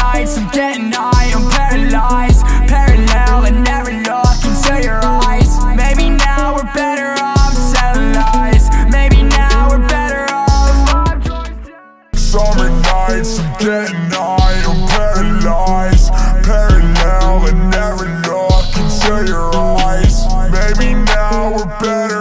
nights I'm getting high, I'm paralyzed Parallel and never look into your eyes. Maybe now we're better off telling lies. Maybe now we're better off. Summer nights I'm getting high, I'm paralyzed Parallel and never look into your eyes. Maybe now we're better